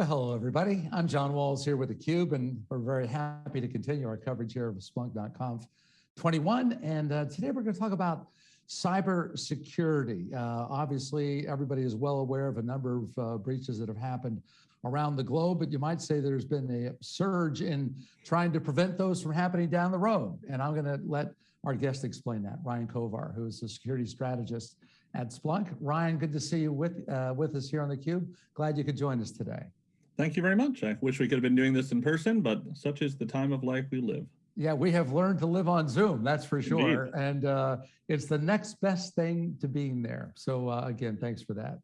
Well, hello, everybody. I'm John Walls here with theCUBE, and we're very happy to continue our coverage here of Splunk.conf 21. And uh, today we're going to talk about cybersecurity. Uh, obviously, everybody is well aware of a number of uh, breaches that have happened around the globe, but you might say there's been a surge in trying to prevent those from happening down the road. And I'm going to let our guest explain that, Ryan Kovar, who is a security strategist at Splunk. Ryan, good to see you with, uh, with us here on theCUBE. Glad you could join us today. Thank you very much. I wish we could have been doing this in person, but such is the time of life we live. Yeah, we have learned to live on Zoom, that's for sure. Indeed. And uh, it's the next best thing to being there. So uh, again, thanks for that.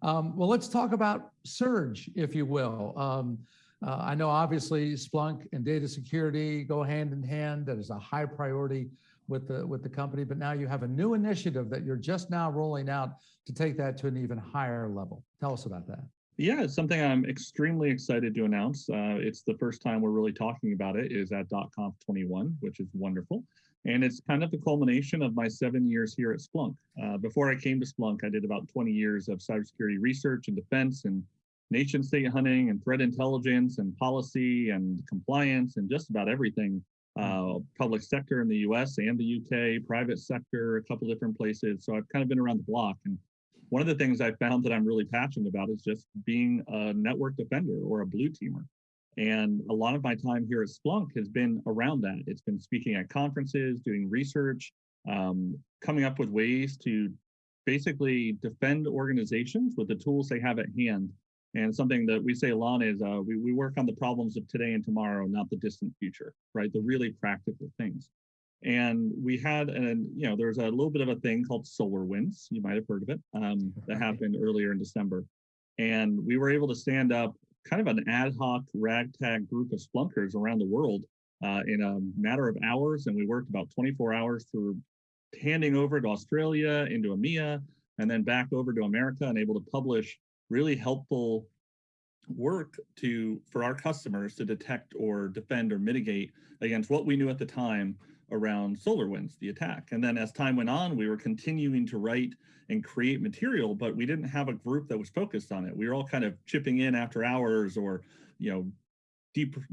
Um, well, let's talk about Surge, if you will. Um, uh, I know obviously Splunk and data security go hand in hand. That is a high priority with the with the company, but now you have a new initiative that you're just now rolling out to take that to an even higher level. Tell us about that. Yeah, it's something I'm extremely excited to announce. Uh, it's the first time we're really talking about it is at .conf 21, which is wonderful. And it's kind of the culmination of my seven years here at Splunk. Uh, before I came to Splunk, I did about 20 years of cybersecurity research and defense and nation state hunting and threat intelligence and policy and compliance and just about everything uh, public sector in the US and the UK, private sector, a couple different places. So I've kind of been around the block. And one of the things I found that I'm really passionate about is just being a network defender or a blue teamer. And a lot of my time here at Splunk has been around that. It's been speaking at conferences, doing research, um, coming up with ways to basically defend organizations with the tools they have at hand. And something that we say a lot is uh, we, we work on the problems of today and tomorrow, not the distant future, right? The really practical things. And we had, an, you know, there was a little bit of a thing called SolarWinds. You might have heard of it. Um, that happened earlier in December. And we were able to stand up kind of an ad hoc ragtag group of splunkers around the world uh, in a matter of hours. And we worked about 24 hours through handing over to Australia, into EMEA, and then back over to America and able to publish really helpful work to for our customers to detect or defend or mitigate against what we knew at the time around SolarWinds, the attack. And then as time went on, we were continuing to write and create material, but we didn't have a group that was focused on it. We were all kind of chipping in after hours or, you know,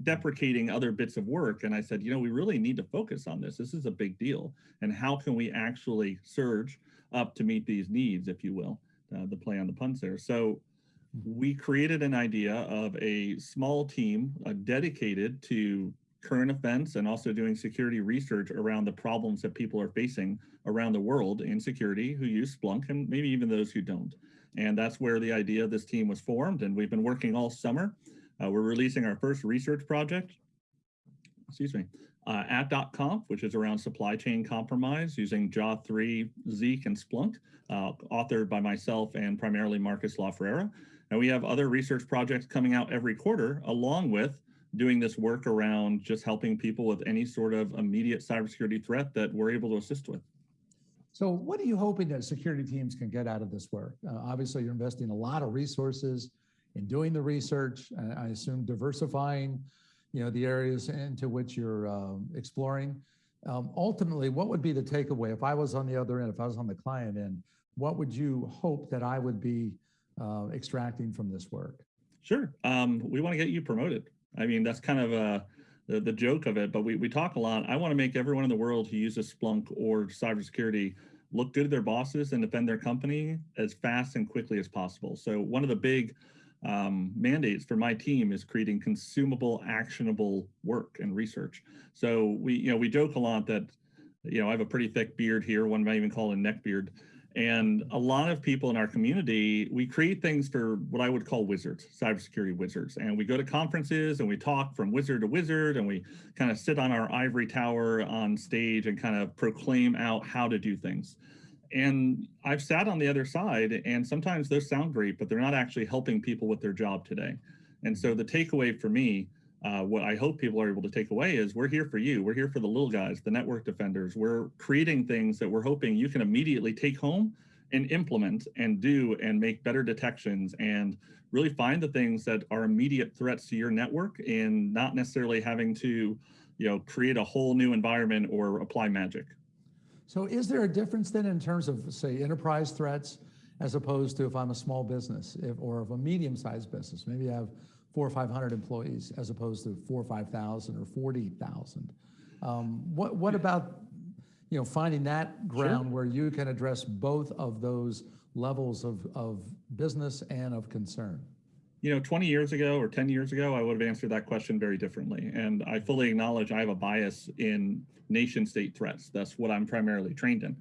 deprecating other bits of work. And I said, you know, we really need to focus on this. This is a big deal. And how can we actually surge up to meet these needs, if you will, uh, the play on the puns there. So we created an idea of a small team uh, dedicated to current events and also doing security research around the problems that people are facing around the world in security who use Splunk and maybe even those who don't. And that's where the idea of this team was formed. And we've been working all summer. Uh, we're releasing our first research project, excuse me, uh, at .conf, which is around supply chain compromise using JA3, Zeek, and Splunk, uh, authored by myself and primarily Marcus LaFerrera. And we have other research projects coming out every quarter along with doing this work around just helping people with any sort of immediate cybersecurity threat that we're able to assist with. So what are you hoping that security teams can get out of this work? Uh, obviously, you're investing a lot of resources in doing the research, and I assume diversifying you know, the areas into which you're um, exploring. Um, ultimately, what would be the takeaway if I was on the other end, if I was on the client end, what would you hope that I would be uh, extracting from this work? Sure. Um, we want to get you promoted. I mean, that's kind of uh, the, the joke of it, but we, we talk a lot. I want to make everyone in the world who uses Splunk or cybersecurity look good to their bosses and defend their company as fast and quickly as possible. So one of the big um, mandates for my team is creating consumable, actionable work and research. So we, you know, we joke a lot that, you know, I have a pretty thick beard here. One might even call it a neck beard. And a lot of people in our community, we create things for what I would call wizards, cybersecurity wizards. And we go to conferences and we talk from wizard to wizard and we kind of sit on our ivory tower on stage and kind of proclaim out how to do things. And I've sat on the other side and sometimes those sound great, but they're not actually helping people with their job today. And so the takeaway for me uh, what I hope people are able to take away is we're here for you. We're here for the little guys, the network defenders. We're creating things that we're hoping you can immediately take home and implement and do and make better detections and really find the things that are immediate threats to your network and not necessarily having to you know, create a whole new environment or apply magic. So is there a difference then in terms of say enterprise threats as opposed to if I'm a small business if, or of a medium-sized business? Maybe I have four or 500 employees as opposed to four or 5,000 or 40,000. Um, what, what about, you know, finding that ground where you can address both of those levels of, of business and of concern? You know, 20 years ago or 10 years ago, I would have answered that question very differently. And I fully acknowledge I have a bias in nation state threats. That's what I'm primarily trained in.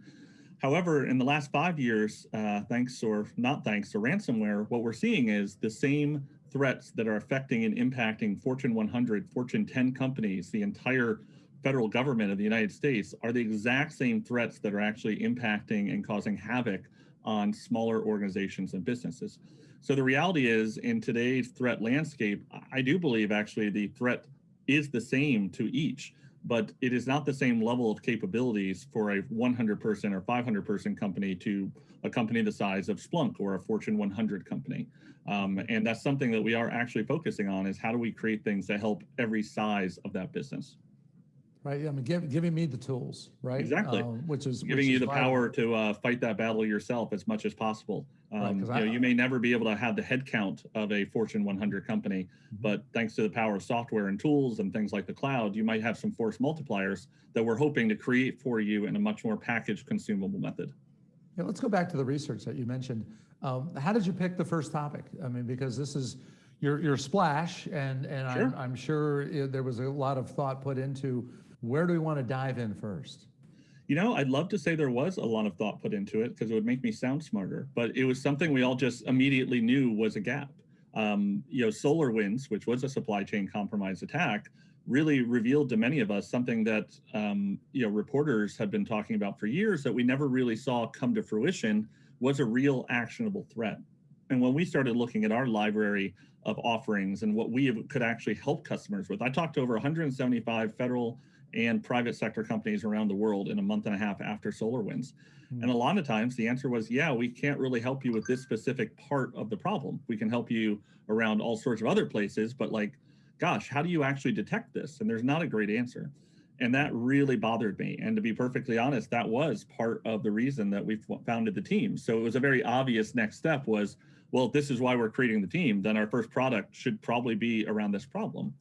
However, in the last five years, uh, thanks or not thanks to ransomware, what we're seeing is the same threats that are affecting and impacting Fortune 100, Fortune 10 companies, the entire federal government of the United States are the exact same threats that are actually impacting and causing havoc on smaller organizations and businesses. So the reality is in today's threat landscape, I do believe actually the threat is the same to each, but it is not the same level of capabilities for a 100 person or 500 person company to a company the size of Splunk or a Fortune 100 company. Um, and that's something that we are actually focusing on is how do we create things that help every size of that business right? I mean, give, giving me the tools, right? Exactly. Um, which is giving which you is the vital. power to uh, fight that battle yourself as much as possible. Um, Right, you, know, I- you may never be able to have the headcount of a Fortune 100 company, Mm-hmm. but thanks to the power of software and tools and things like the cloud, you might have some force multipliers that we're hoping to create for you in a much more packaged, consumable method. Yeah, let's go back to the research that you mentioned. Um, how did you pick the first topic? I mean, because this is your your splash, and and Sure. I'm, I'm sure it, there was a lot of thought put into where do we want to dive in first. You know, I'd love to say there was a lot of thought put into it because it would make me sound smarter, but it was something we all just immediately knew was a gap. Um, you know, SolarWinds, which was a supply chain compromise attack, really revealed to many of us something that um, you know reporters had been talking about for years that we never really saw come to fruition was a real actionable threat. And when we started looking at our library of offerings and what we could actually help customers with, I talked to over 175 federal and private sector companies around the world in a month and a half after SolarWinds. Hmm. And a lot of times the answer was, yeah, we can't really help you with this specific part of the problem. We can help you around all sorts of other places, but like, gosh, how do you actually detect this? And there's not a great answer. And that really bothered me. And to be perfectly honest, that was part of the reason that we founded the team. So it was a very obvious next step was, well, this is why we're creating the team, then our first product should probably be around this problem.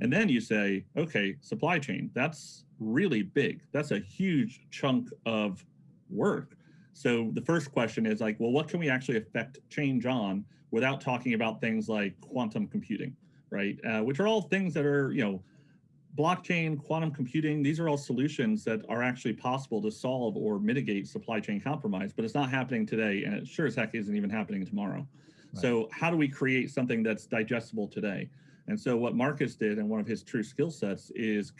And then you say, okay, supply chain, that's really big. That's a huge chunk of work. So the first question is like, well, what can we actually affect change on without talking about things like quantum computing, right? Uh, which are all things that are, you know, blockchain, quantum computing, these are all solutions that are actually possible to solve or mitigate supply chain compromise, but it's not happening today. And it sure as heck isn't even happening tomorrow. Right. So how do we create something that's digestible today? And so what Marcus did and one of his true skill sets is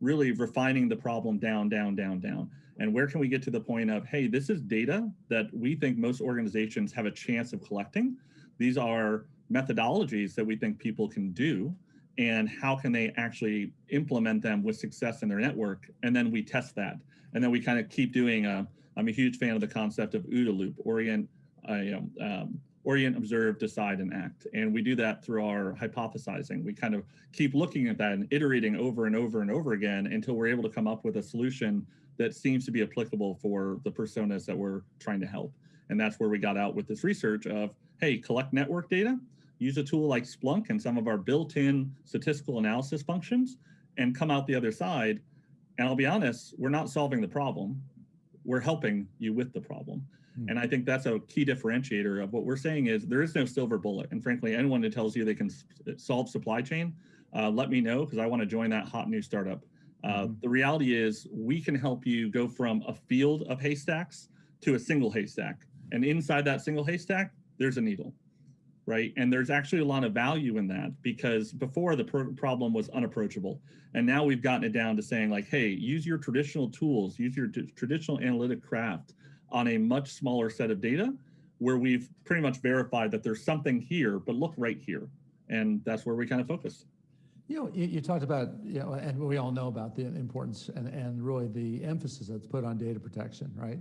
really refining the problem down, down, down, down. And where can we get to the point of, hey, this is data that we think most organizations have a chance of collecting. These are methodologies that we think people can do and how can they actually implement them with success in their network and then we test that and then we kind of keep doing a, i'm a huge fan of the concept of OODA loop orient uh, you know, um, orient observe decide and act and we do that through our hypothesizing we kind of keep looking at that and iterating over and over and over again until we're able to come up with a solution that seems to be applicable for the personas that we're trying to help and that's where we got out with this research of hey collect network data use a tool like Splunk and some of our built-in statistical analysis functions and come out the other side. And I'll be honest, we're not solving the problem. We're helping you with the problem. Hmm. And I think that's a key differentiator of what we're saying is there is no silver bullet. And frankly, anyone that tells you they can solve supply chain, uh, let me know because I want to join that hot new startup. Uh, Mhm. The reality is we can help you go from a field of haystacks to a single haystack. And inside that single haystack, there's a needle right? And there's actually a lot of value in that because before the pro problem was unapproachable. And now we've gotten it down to saying like, hey, use your traditional tools, use your traditional analytic craft on a much smaller set of data where we've pretty much verified that there's something here, but look right here. And that's where we kind of focus. You know, you, you talked about, you know, and we all know about the importance and, and really the emphasis that's put on data protection, right?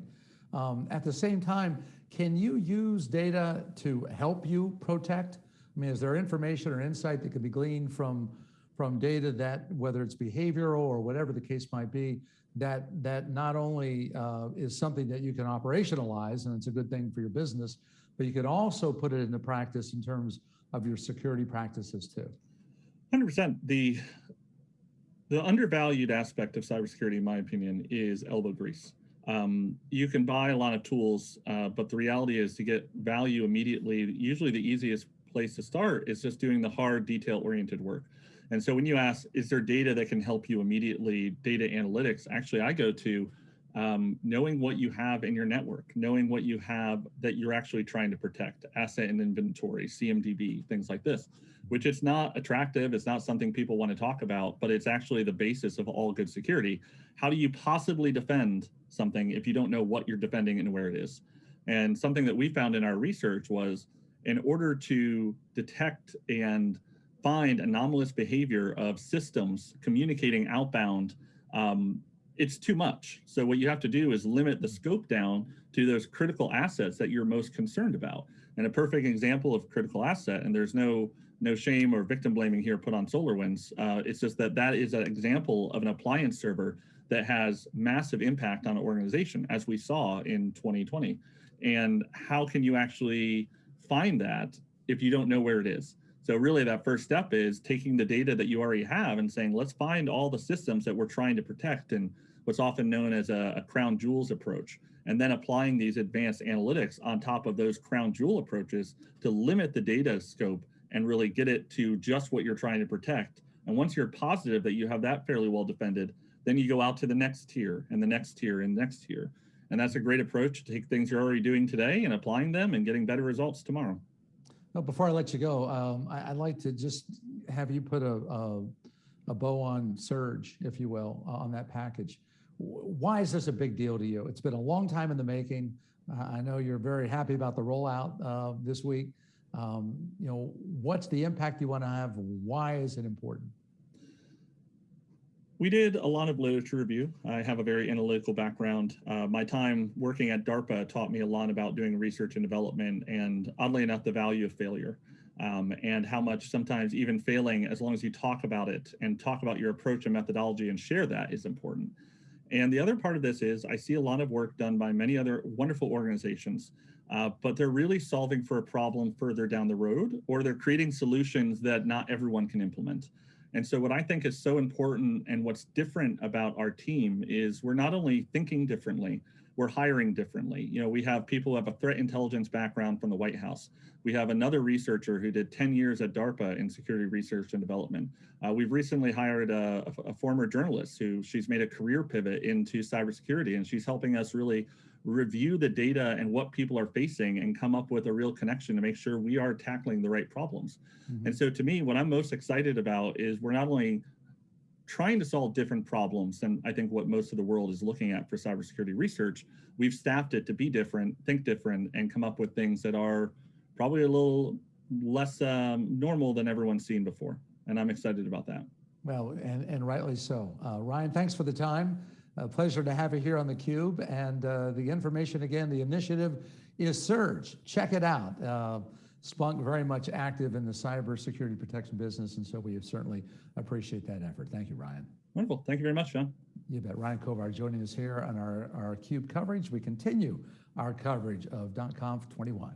Um, at the same time, can you use data to help you protect? I mean, is there information or insight that can be gleaned from, from data that, whether it's behavioral or whatever the case might be, that, that not only uh, is something that you can operationalize and it's a good thing for your business, but you can also put it into practice in terms of your security practices too. Hundred percent. The the undervalued aspect of cybersecurity, in my opinion, is elbow grease. Um, you can buy a lot of tools, uh, but the reality is to get value immediately. Usually, the easiest place to start is just doing the hard, detail-oriented work. And so, when you ask, is there data that can help you immediately? Data analytics. Actually, I go to um, knowing what you have in your network, knowing what you have that you're actually trying to protect, asset and inventory, CMDB, things like this which it's not attractive. It's not something people want to talk about, but it's actually the basis of all good security. How do you possibly defend something if you don't know what you're defending and where it is? And something that we found in our research was in order to detect and find anomalous behavior of systems communicating outbound, um, it's too much. So what you have to do is limit the scope down to those critical assets that you're most concerned about. And a perfect example of critical asset, and there's no no shame or victim blaming here put on SolarWinds. Uh, it's just that that is an example of an appliance server that has massive impact on an organization, as we saw in 2020. And how can you actually find that if you don't know where it is? So really that first step is taking the data that you already have and saying, let's find all the systems that we're trying to protect and what's often known as a, a crown jewels approach and then applying these advanced analytics on top of those crown jewel approaches to limit the data scope and really get it to just what you're trying to protect. And once you're positive that you have that fairly well defended, then you go out to the next tier and the next tier and next tier. And that's a great approach to take things you're already doing today and applying them and getting better results tomorrow. Well, before I let you go, um, I, would like to just have you put a, a, a, bow on Surge, if you will, on that package. Why is this a big deal to you? It's been a long time in the making. Uh, I know you're very happy about the rollout uh, this week. Um, you know, what's the impact you want to have? Why is it important? We did a lot of literature review. I have a very analytical background. Uh, my time working at DARPA taught me a lot about doing research and development and oddly enough, the value of failure um, and how much sometimes even failing, as long as you talk about it and talk about your approach and methodology and share that is important. And the other part of this is I see a lot of work done by many other wonderful organizations uh, but they're really solving for a problem further down the road, or they're creating solutions that not everyone can implement. And so what I think is so important and what's different about our team is we're not only thinking differently, we're hiring differently. You know, we have people who have a threat intelligence background from the White House. We have another researcher who did 10 years at DARPA in security research and development. Uh, we've recently hired a, a, former journalist who she's made a career pivot into cybersecurity, and she's helping us really review the data and what people are facing and come up with a real connection to make sure we are tackling the right problems. Mm -hmm. And so to me, what I'm most excited about is we're not only trying to solve different problems than I think what most of the world is looking at for cybersecurity research, we've staffed it to be different, think different, and come up with things that are probably a little less um, normal than everyone's seen before. And I'm excited about that. Well, and, and rightly so. Uh, Ryan, thanks for the time. A pleasure to have you here on theCUBE. And uh, the information again, the initiative is Surge. Check it out. Uh, Splunk very much active in the cyber security protection business, and so we certainly appreciate that effort. Thank you, Ryan. Wonderful. Thank you very much, John. You bet. Ryan Kovar joining us here on our, our CUBE coverage. We continue our coverage of .conf 21.